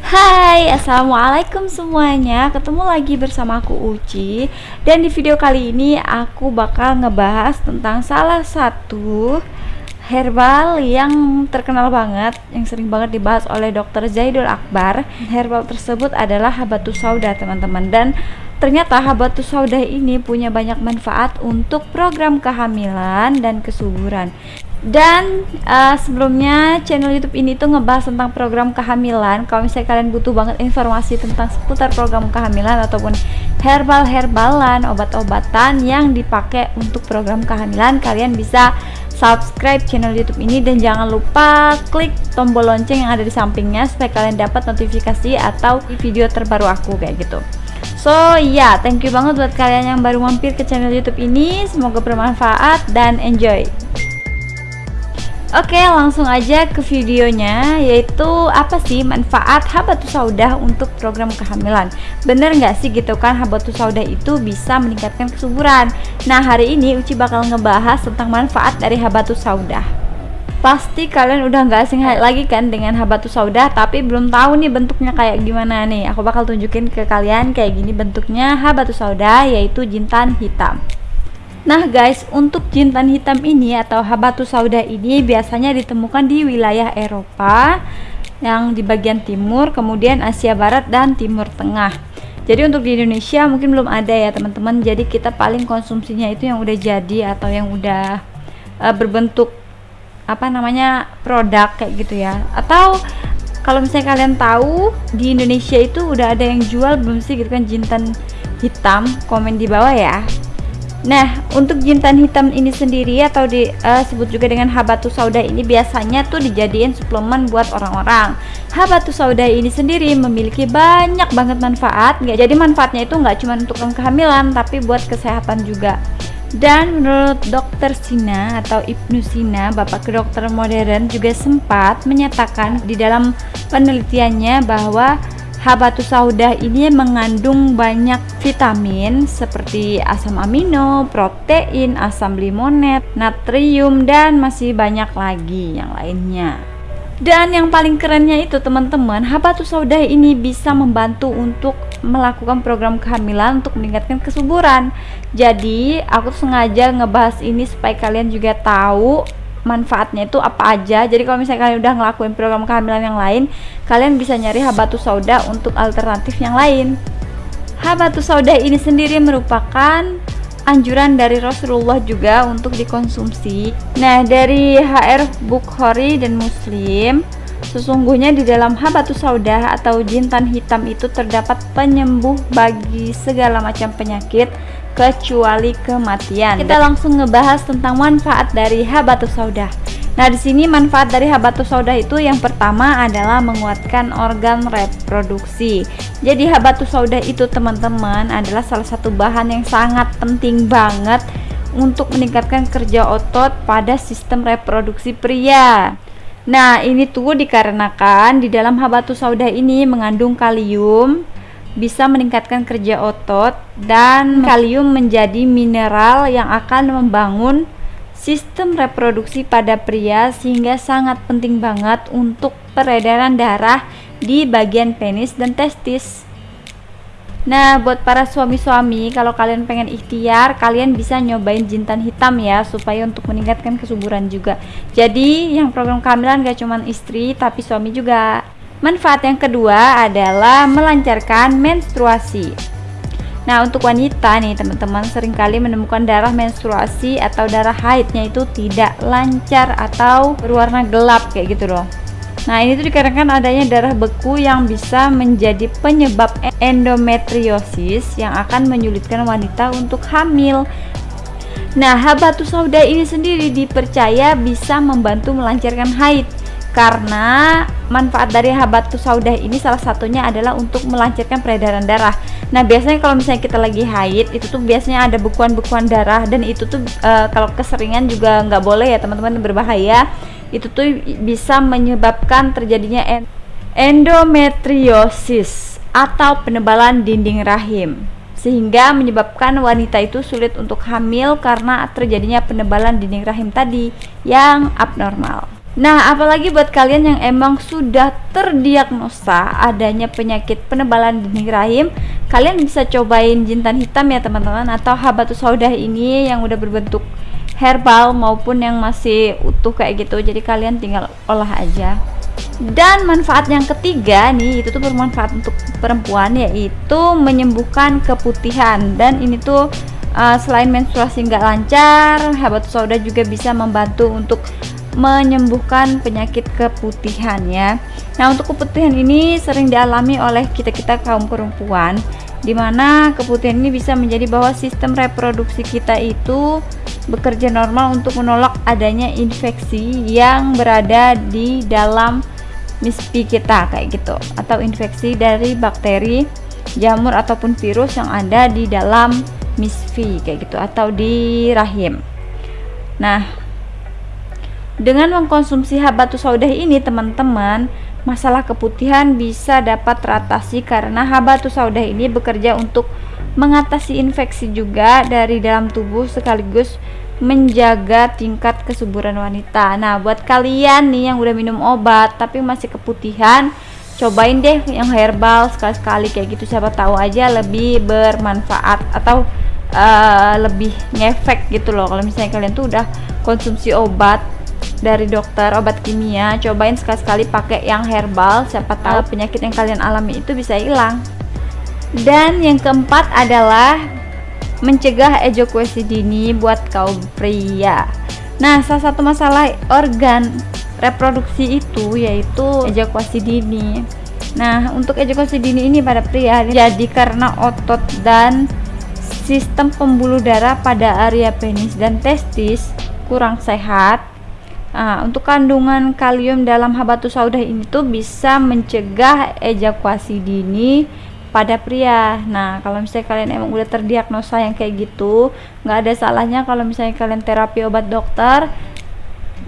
Hai, Assalamualaikum semuanya. Ketemu lagi bersama aku Uci. Dan di video kali ini aku bakal ngebahas tentang salah satu herbal yang terkenal banget Yang sering banget dibahas oleh Dr. Zaidul Akbar Herbal tersebut adalah habatus sauda teman-teman Dan ternyata habatus sauda ini punya banyak manfaat untuk program kehamilan dan kesuburan dan uh, sebelumnya channel YouTube ini tuh ngebahas tentang program kehamilan. Kalau misalnya kalian butuh banget informasi tentang seputar program kehamilan ataupun herbal-herbalan, obat-obatan yang dipakai untuk program kehamilan, kalian bisa subscribe channel YouTube ini dan jangan lupa klik tombol lonceng yang ada di sampingnya supaya kalian dapat notifikasi atau video terbaru aku kayak gitu. So ya, yeah, thank you banget buat kalian yang baru mampir ke channel YouTube ini. Semoga bermanfaat dan enjoy. Oke langsung aja ke videonya yaitu apa sih manfaat habatus sauda untuk program kehamilan? Bener nggak sih gitu kan habatus sauda itu bisa meningkatkan kesuburan? Nah hari ini Uci bakal ngebahas tentang manfaat dari habatus sauda pasti kalian udah nggak asing lagi kan dengan habatus sauda tapi belum tahu nih bentuknya kayak gimana nih. Aku bakal tunjukin ke kalian kayak gini bentuknya habatus sauda yaitu jintan hitam Nah guys, untuk jintan hitam ini atau habatus sauda ini biasanya ditemukan di wilayah Eropa yang di bagian timur, kemudian Asia Barat dan Timur Tengah. Jadi untuk di Indonesia mungkin belum ada ya teman-teman. Jadi kita paling konsumsinya itu yang udah jadi atau yang udah uh, berbentuk apa namanya produk kayak gitu ya. Atau kalau misalnya kalian tahu di Indonesia itu udah ada yang jual belum sih gitu kan jintan hitam? Komen di bawah ya. Nah, untuk jintan hitam ini sendiri atau disebut uh, juga dengan habatus sauda ini biasanya tuh dijadiin suplemen buat orang-orang. Habatus sauda ini sendiri memiliki banyak banget manfaat. Nggak jadi manfaatnya itu nggak cuma untuk kehamilan, tapi buat kesehatan juga. Dan menurut Dokter Sina atau Ibnu Sina, bapak kedokteran modern juga sempat menyatakan di dalam penelitiannya bahwa Habatus sauda ini mengandung banyak vitamin seperti asam amino, protein, asam limonet, natrium, dan masih banyak lagi yang lainnya. Dan yang paling kerennya itu teman-teman, habatus sauda ini bisa membantu untuk melakukan program kehamilan untuk meningkatkan kesuburan. Jadi, aku sengaja ngebahas ini supaya kalian juga tahu manfaatnya itu apa aja. Jadi kalau misalnya kalian udah ngelakuin program kehamilan yang lain kalian bisa nyari habatus sauda untuk alternatif yang lain. Habatus sauda ini sendiri merupakan anjuran dari Rasulullah juga untuk dikonsumsi. Nah dari HR Bukhari dan Muslim Sesungguhnya di dalam habatus sauda atau jintan hitam itu terdapat penyembuh bagi segala macam penyakit kecuali kematian. Kita langsung ngebahas tentang manfaat dari habatus sauda. Nah, di sini manfaat dari habatus sauda itu yang pertama adalah menguatkan organ reproduksi. Jadi habatus sauda itu teman-teman adalah salah satu bahan yang sangat penting banget untuk meningkatkan kerja otot pada sistem reproduksi pria. Nah, ini tuh dikarenakan di dalam habatus sauda ini mengandung kalium, bisa meningkatkan kerja otot dan kalium menjadi mineral yang akan membangun sistem reproduksi pada pria sehingga sangat penting banget untuk peredaran darah di bagian penis dan testis. Nah, buat para suami-suami, kalau kalian pengen ikhtiar, kalian bisa nyobain jintan hitam ya, supaya untuk meningkatkan kesuburan juga. Jadi, yang program kehamilan gak cuma istri, tapi suami juga. Manfaat yang kedua adalah melancarkan menstruasi. Nah, untuk wanita nih teman-teman sering kali menemukan darah menstruasi atau darah haidnya itu tidak lancar atau berwarna gelap kayak gitu loh. Nah, ini tuh dikarenakan adanya darah beku yang bisa menjadi penyebab endometriosis yang akan menyulitkan wanita untuk hamil. Nah, habatus sauda ini sendiri dipercaya bisa membantu melancarkan haid karena manfaat dari habatus sauda ini salah satunya adalah untuk melancarkan peredaran darah. Nah, biasanya kalau misalnya kita lagi haid, itu tuh biasanya ada bekuan-bekuan darah dan itu tuh e, kalau keseringan juga nggak boleh ya teman-teman berbahaya. Itu tuh bisa menyebabkan terjadinya endometriosis atau penebalan dinding rahim sehingga menyebabkan wanita itu sulit untuk hamil karena terjadinya penebalan dinding rahim tadi yang abnormal. Nah, apalagi buat kalian yang emang sudah terdiagnosa adanya penyakit penebalan dinding rahim, kalian bisa cobain jintan hitam ya teman-teman atau habatus saudah ini yang udah berbentuk herbal maupun yang masih utuh kayak gitu. Jadi kalian tinggal olah aja dan manfaat yang ketiga nih itu tuh bermanfaat untuk perempuan yaitu menyembuhkan keputihan dan ini tuh uh, selain menstruasi nggak lancar habatus sauda juga bisa membantu untuk menyembuhkan penyakit keputihan ya. Nah untuk keputihan ini sering dialami oleh kita-kita kaum perempuan di mana keputihan ini bisa menjadi bahwa sistem reproduksi kita itu bekerja normal untuk menolak adanya infeksi yang berada di dalam mispi kita kayak gitu atau infeksi dari bakteri jamur ataupun virus yang ada di dalam misfi kayak gitu atau di rahim. Nah dengan mengkonsumsi habatus saudah ini teman-teman masalah keputihan bisa dapat teratasi karena habatus saudah ini bekerja untuk mengatasi infeksi juga dari dalam tubuh sekaligus menjaga tingkat kesuburan wanita. Nah, buat kalian nih yang udah minum obat tapi masih keputihan, cobain deh yang herbal sekali-sekali kayak gitu siapa tahu aja lebih bermanfaat atau uh, lebih ngefek gitu loh. Kalau misalnya kalian tuh udah konsumsi obat dari dokter obat kimia, cobain sekali-sekali pakai yang herbal, siapa tahu penyakit yang kalian alami itu bisa hilang. Dan yang keempat adalah mencegah ejakulasi dini buat kaum pria. Nah, salah satu masalah organ reproduksi itu yaitu ejakulasi dini. Nah, untuk ejakulasi dini ini pada pria jadi karena otot dan sistem pembuluh darah pada area penis dan testis kurang sehat. Nah, untuk kandungan kalium dalam habatus sauda ini tuh bisa mencegah ejakulasi dini pada pria. Nah, kalau misalnya kalian emang udah terdiagnosa yang kayak gitu, nggak ada salahnya kalau misalnya kalian terapi obat dokter,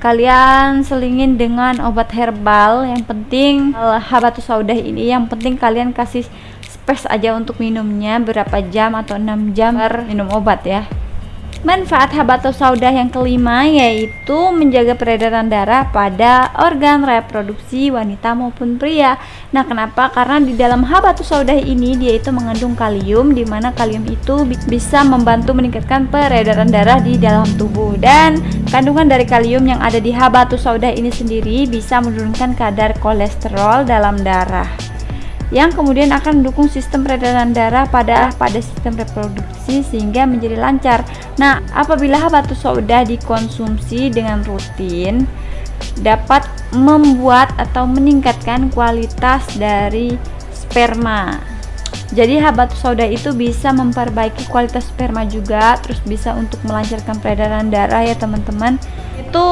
kalian selingin dengan obat herbal. Yang penting habatus saudah ini, yang penting kalian kasih space aja untuk minumnya berapa jam atau 6 jam per minum obat ya. Manfaat habatus saudah yang kelima yaitu menjaga peredaran darah pada organ reproduksi wanita maupun pria. Nah, kenapa? Karena di dalam habatus saudah ini dia itu mengandung kalium di mana kalium itu bisa membantu meningkatkan peredaran darah di dalam tubuh dan kandungan dari kalium yang ada di habatus saudah ini sendiri bisa menurunkan kadar kolesterol dalam darah yang kemudian akan mendukung sistem peredaran darah pada pada sistem reproduksi sehingga menjadi lancar. Nah, apabila habatus sauda dikonsumsi dengan rutin dapat membuat atau meningkatkan kualitas dari sperma. Jadi habatus sauda itu bisa memperbaiki kualitas sperma juga, terus bisa untuk melancarkan peredaran darah ya teman-teman itu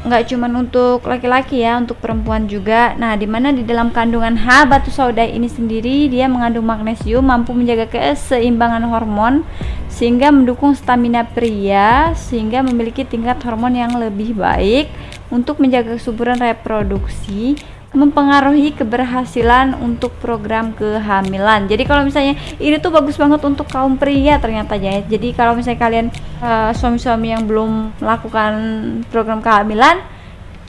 nggak cuma untuk laki-laki ya untuk perempuan juga. Nah di mana di dalam kandungan H batu sauda ini sendiri dia mengandung magnesium mampu menjaga keseimbangan hormon sehingga mendukung stamina pria sehingga memiliki tingkat hormon yang lebih baik. Untuk menjaga kesuburan reproduksi mempengaruhi keberhasilan untuk program kehamilan. Jadi kalau misalnya ini tuh bagus banget untuk kaum pria ternyata ya. Jadi kalau misalnya kalian uh, suami-suami yang belum melakukan program kehamilan,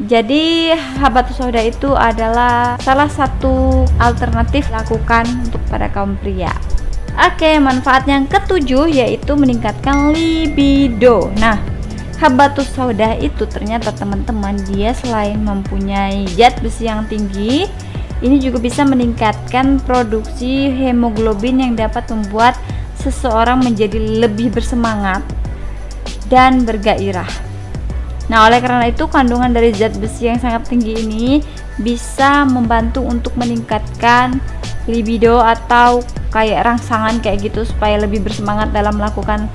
jadi habatus sauda itu adalah salah satu alternatif lakukan untuk pada kaum pria. Oke, manfaat yang ketujuh yaitu meningkatkan libido. Nah, habatus sauda itu ternyata teman-teman dia selain mempunyai zat besi yang tinggi ini juga bisa meningkatkan produksi hemoglobin yang dapat membuat seseorang menjadi lebih bersemangat dan bergairah. Nah, oleh karena itu kandungan dari zat besi yang sangat tinggi ini bisa membantu untuk meningkatkan libido atau kayak rangsangan kayak gitu supaya lebih bersemangat dalam melakukan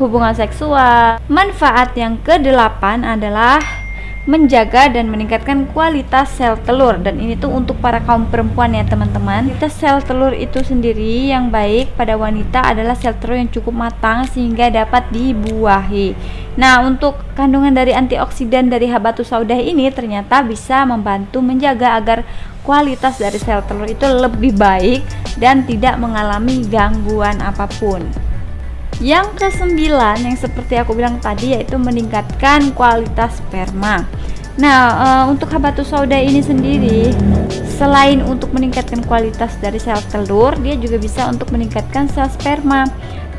hubungan seksual. Manfaat yang kedelapan adalah menjaga dan meningkatkan kualitas sel telur dan ini tuh untuk para kaum perempuan ya teman-teman kualitas sel telur itu sendiri yang baik pada wanita adalah sel telur yang cukup matang sehingga dapat dibuahi nah untuk kandungan dari antioksidan dari habatus saudah ini ternyata bisa membantu menjaga agar kualitas dari sel telur itu lebih baik dan tidak mengalami gangguan apa pun. Yang kesembilan yang seperti aku bilang tadi yaitu meningkatkan kualitas sperma. Nah, e, untuk habatus sauda ini sendiri selain untuk meningkatkan kualitas dari sel telur, dia juga bisa untuk meningkatkan sel sperma.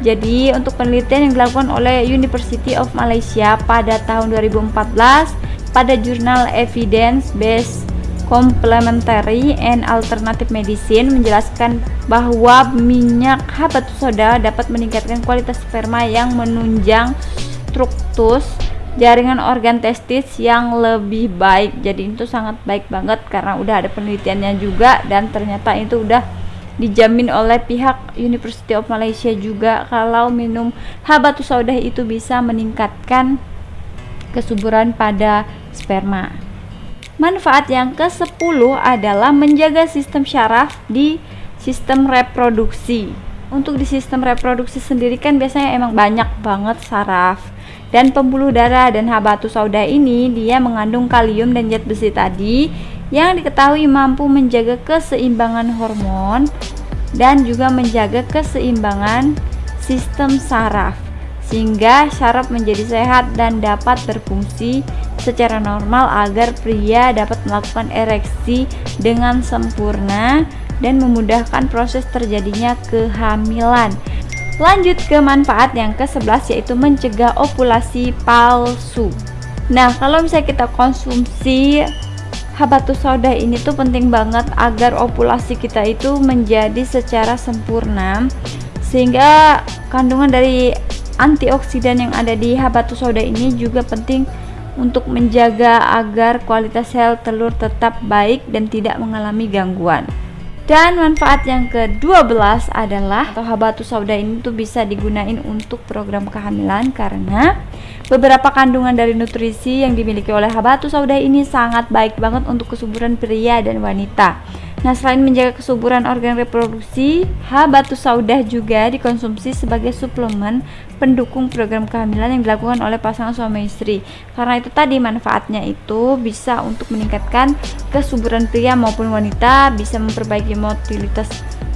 Jadi, untuk penelitian yang dilakukan oleh University of Malaysia pada tahun 2014 pada jurnal Evidence Based Complementary and Alternative Medicine menjelaskan bahwa minyak habatus soda dapat meningkatkan kualitas sperma yang menunjang struktus jaringan organ testis yang lebih baik. Jadi itu sangat baik banget karena udah ada penelitiannya juga dan ternyata itu udah dijamin oleh pihak University of Malaysia juga. Kalau minum habatus saudah itu bisa meningkatkan kesuburan pada sperma manfaat yang ke-10 adalah menjaga sistem syaraf di sistem reproduksi. Untuk di sistem reproduksi sendiri kan biasanya emang banyak banget saraf. Dan pembuluh darah dan habatus sauda ini dia mengandung kalium dan zat besi tadi yang diketahui mampu menjaga keseimbangan hormon dan juga menjaga keseimbangan sistem saraf sehingga syaraf menjadi sehat dan dapat berfungsi secara normal agar pria dapat melakukan ereksi dengan sempurna dan memudahkan proses terjadinya kehamilan. Lanjut ke manfaat yang ke-11 yaitu mencegah ovulasi palsu. Nah, kalau misalnya kita konsumsi habatus sauda ini tuh penting banget agar ovulasi kita itu menjadi secara sempurna sehingga kandungan dari antioksidan yang ada di habatus sauda ini juga penting untuk menjaga agar kualitas sel telur tetap baik dan tidak mengalami gangguan. Dan manfaat yang ke-12 adalah atau habatus sauda ini tuh bisa digunain untuk program kehamilan karena beberapa kandungan dari nutrisi yang dimiliki oleh habatus sauda ini sangat baik banget untuk kesuburan pria dan wanita. Nah, selain menjaga kesuburan organ reproduksi, habatus saudah juga dikonsumsi sebagai suplemen pendukung program kehamilan yang dilakukan oleh pasangan suami istri. Karena itu tadi manfaatnya itu bisa untuk meningkatkan kesuburan pria maupun wanita, bisa memperbaiki motilitas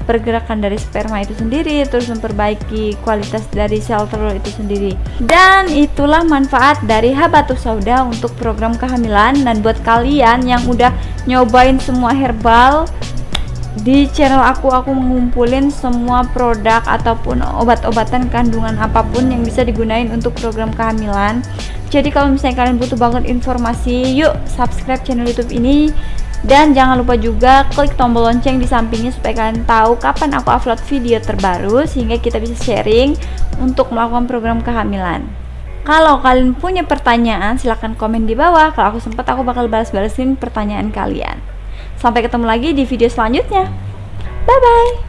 pergerakan dari sperma itu sendiri terus memperbaiki kualitas dari sel telur itu sendiri. Dan itulah manfaat dari habatus sauda untuk program kehamilan. Dan buat kalian yang udah nyobain semua herbal di channel aku aku mengumpulin semua produk ataupun obat-obatan kandungan apa pun yang bisa digunain untuk program kehamilan. Jadi kalau misalnya kalian butuh banget informasi yuk subscribe channel youtube ini dan jangan lupa juga klik tombol lonceng di sampingnya supaya kalian tahu kapan aku upload video terbaru sehingga kita bisa sharing untuk melakukan program kehamilan. Kalau kalian punya pertanyaan silahkan komen di bawah. Kalau aku sempat aku bakal balas-balasin pertanyaan kalian. Sampai ketemu lagi di video selanjutnya. Bye bye.